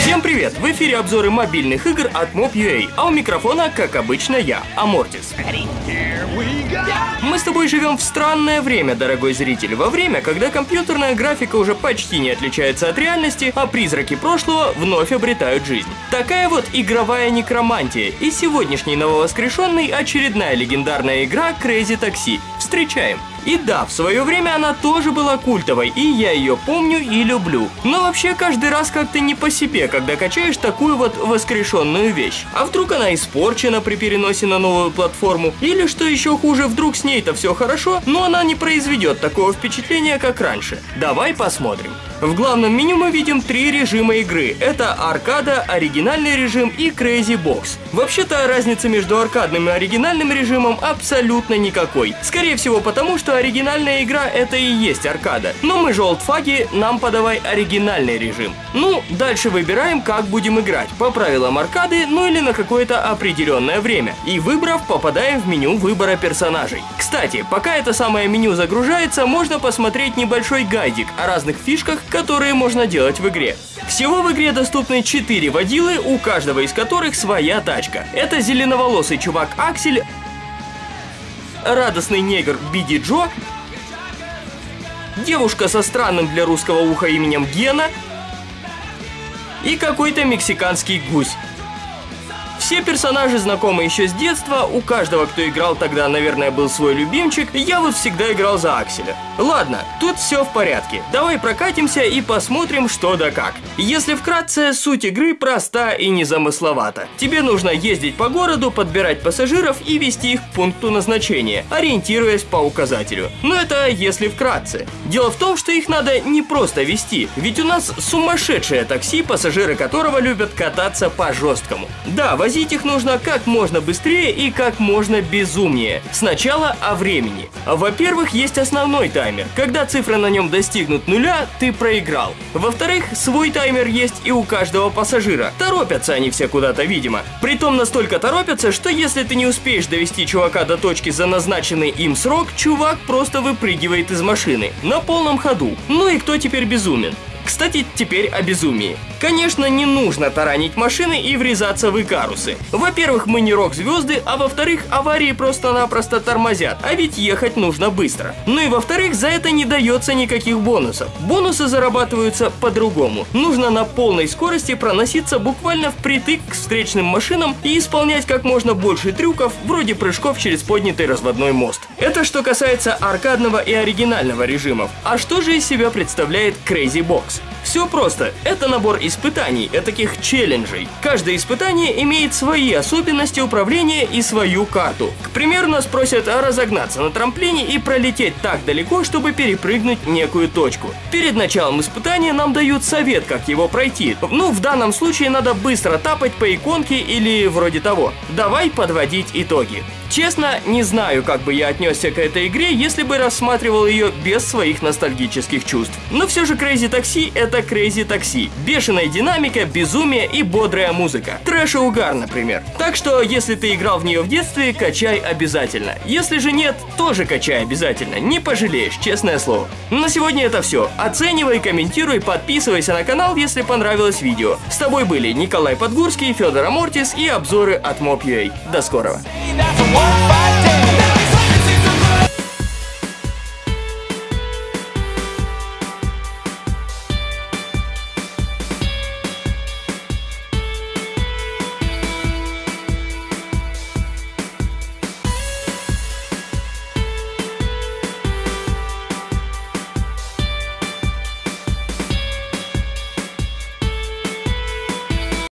Всем привет! В эфире обзоры мобильных игр от Mob.ua, а у микрофона, как обычно, я, Амортис. Мы с тобой живем в странное время, дорогой зритель, во время, когда компьютерная графика уже почти не отличается от реальности, а призраки прошлого вновь обретают жизнь. Такая вот игровая некромантия, и сегодняшний нововоскрешенный очередная легендарная игра Crazy Taxi. Встречаем! И да, в свое время она тоже была культовой, и я ее помню и люблю. Но вообще каждый раз как-то не по себе, когда качаешь такую вот воскрешенную вещь. А вдруг она испорчена при переносе на новую платформу? Или что еще хуже, вдруг с ней-то все хорошо, но она не произведет такого впечатления, как раньше. Давай посмотрим. В главном меню мы видим три режима игры. Это аркада, оригинальный режим и Crazy Box. Вообще-то разницы между аркадным и оригинальным режимом абсолютно никакой. Скорее всего потому, что оригинальная игра это и есть аркада. Но мы же олдфаги, нам подавай оригинальный режим. Ну, дальше выбираем, как будем играть. По правилам аркады, ну или на какое-то определенное время. И выбрав, попадаем в меню выбора персонажей. Кстати, пока это самое меню загружается, можно посмотреть небольшой гайдик о разных фишках, которые можно делать в игре. Всего в игре доступны 4 водилы, у каждого из которых своя тачка. Это зеленоволосый чувак Аксель, радостный негр Биди Джо, девушка со странным для русского уха именем Гена и какой-то мексиканский гусь. Все персонажи знакомы еще с детства, у каждого, кто играл тогда, наверное, был свой любимчик, я вот всегда играл за Акселя. Ладно, тут все в порядке, давай прокатимся и посмотрим что да как. Если вкратце, суть игры проста и незамысловата. Тебе нужно ездить по городу, подбирать пассажиров и вести их к пункту назначения, ориентируясь по указателю. Но это если вкратце. Дело в том, что их надо не просто вести, ведь у нас сумасшедшее такси, пассажиры которого любят кататься по жесткому. Да, возить их нужно как можно быстрее и как можно безумнее. Сначала о времени. Во-первых, есть основной таймер. Когда цифры на нем достигнут нуля, ты проиграл. Во-вторых, свой таймер есть и у каждого пассажира. Торопятся они все куда-то, видимо. Притом настолько торопятся, что если ты не успеешь довести чувака до точки за назначенный им срок, чувак просто выпрыгивает из машины. На полном ходу. Ну и кто теперь безумен? Кстати, теперь о безумии. Конечно, не нужно таранить машины и врезаться в икарусы. Во-первых, мы не рок-звезды, а во-вторых, аварии просто-напросто тормозят, а ведь ехать нужно быстро. Ну и во-вторых, за это не дается никаких бонусов. Бонусы зарабатываются по-другому. Нужно на полной скорости проноситься буквально впритык к встречным машинам и исполнять как можно больше трюков, вроде прыжков через поднятый разводной мост. Это что касается аркадного и оригинального режимов. А что же из себя представляет Crazy Box? Все просто. Это набор испытаний, таких челленджей. Каждое испытание имеет свои особенности управления и свою карту. К примеру, нас просят разогнаться на трамплине и пролететь так далеко, чтобы перепрыгнуть некую точку. Перед началом испытания нам дают совет, как его пройти. Ну, в данном случае надо быстро тапать по иконке или вроде того. Давай подводить итоги. Честно, не знаю, как бы я отнесся к этой игре, если бы рассматривал ее без своих ностальгических чувств. Но все же Crazy Taxi это Crazy Taxi. Бешеная динамика, безумие и бодрая музыка. Трэш и угар, например. Так что, если ты играл в нее в детстве, качай обязательно. Если же нет, тоже качай обязательно. Не пожалеешь, честное слово. На сегодня это все. Оценивай, комментируй, подписывайся на канал, если понравилось видео. С тобой были Николай Подгурский, Федор Амортис и обзоры от Mob.ua. До скорого. fighting.